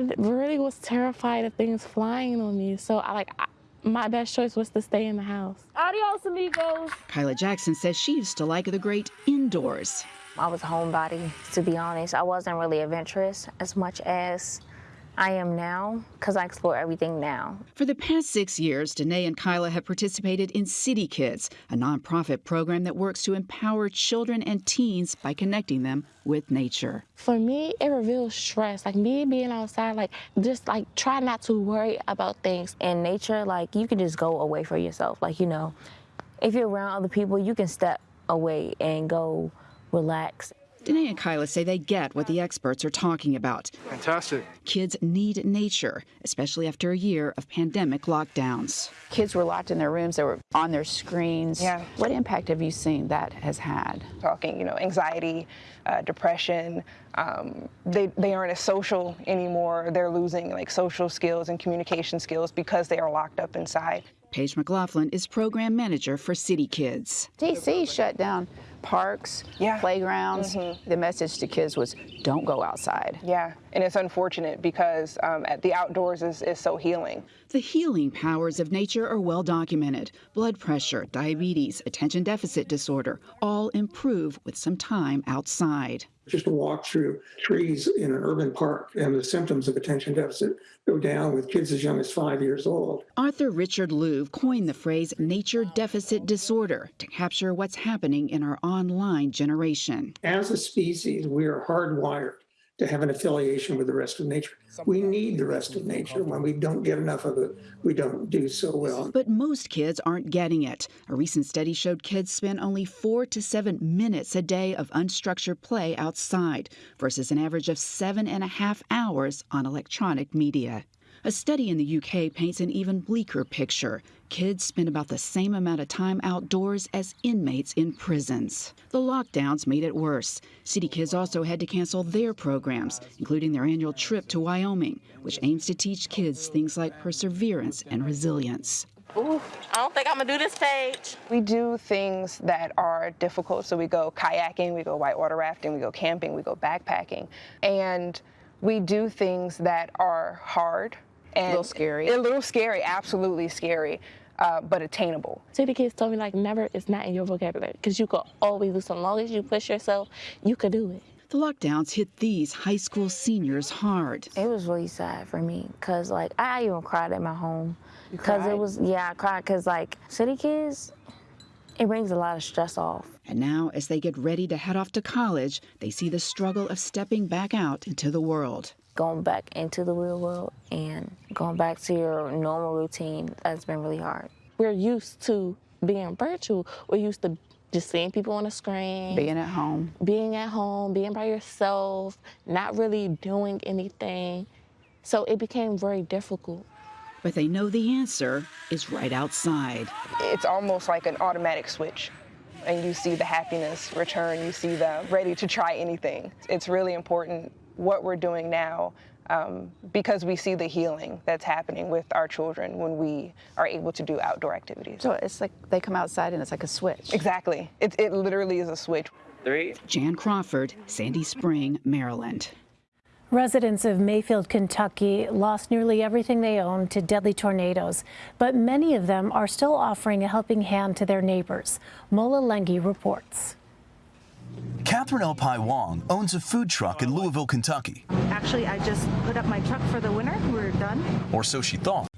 I really was terrified of things flying on me. So I like I, my best choice was to stay in the house. Adios, amigos. Kyla Jackson says she used to like the great indoors. I was a homebody, to be honest. I wasn't really adventurous as much as I am now because I explore everything now. For the past six years, Danae and Kyla have participated in City Kids, a nonprofit program that works to empower children and teens by connecting them with nature. For me, it reveals stress. Like me being outside, like just like try not to worry about things. In nature, like you can just go away for yourself. Like, you know, if you're around other people, you can step away and go relax. Danae and Kyla say they get what the experts are talking about. Fantastic. Kids need nature, especially after a year of pandemic lockdowns. Kids were locked in their rooms, they were on their screens. Yeah. What impact have you seen that has had? Talking, you know, anxiety, uh, depression. Um, they, they aren't as social anymore. They're losing like social skills and communication skills because they are locked up inside. Paige McLaughlin is program manager for City Kids. DC shut down parks, Yeah. playgrounds. The message to kids was don't go outside. Yeah, and it's unfortunate because um, at the outdoors is, is so healing. The healing powers of nature are well documented. Blood pressure, diabetes, attention deficit disorder all improve with some time outside. Just a walk through trees in an urban park and the symptoms of attention deficit go down with kids as young as five years old. Author Richard Louv coined the phrase nature deficit disorder to capture what's happening in our online generation. As a species, we are hardwired to have an affiliation with the rest of nature. We need the rest of nature. When we don't get enough of it, we don't do so well. But most kids aren't getting it. A recent study showed kids spend only four to seven minutes a day of unstructured play outside versus an average of seven and a half hours on electronic media. A study in the UK paints an even bleaker picture. Kids spend about the same amount of time outdoors as inmates in prisons. The lockdowns made it worse. City Kids also had to cancel their programs, including their annual trip to Wyoming, which aims to teach kids things like perseverance and resilience. Ooh, I don't think I'm gonna do this page. We do things that are difficult. So we go kayaking, we go whitewater rafting, we go camping, we go backpacking. And we do things that are hard and a little scary. A little scary, absolutely scary, uh, but attainable. City kids told me like never is not in your vocabulary because you could always do something. As long as you push yourself, you could do it. The lockdowns hit these high school seniors hard. It was really sad for me because, like, I even cried at my home. Because it was, yeah, I cried because, like, city kids, it brings a lot of stress off. And now, as they get ready to head off to college, they see the struggle of stepping back out into the world. Going back into the real world and going back to your normal routine, that's been really hard. We're used to being virtual. We're used to just seeing people on a screen, Being at home. being at home, being by yourself, not really doing anything. So it became very difficult. But they know the answer is right outside. It's almost like an automatic switch. And you see the happiness return, you see the ready to try anything. It's really important what we're doing now um, because we see the healing that's happening with our children when we are able to do outdoor activities. So it's like they come outside and it's like a switch. Exactly. It, it literally is a switch. Three. Jan Crawford, Sandy Spring, Maryland. Residents of Mayfield, Kentucky lost nearly everything they owned to deadly tornadoes, but many of them are still offering a helping hand to their neighbors. Mola Lenghi reports. Catherine Elpai Wong owns a food truck in Louisville, Kentucky, Actually, I just put up my truck for the winter. We're done. or so she thought.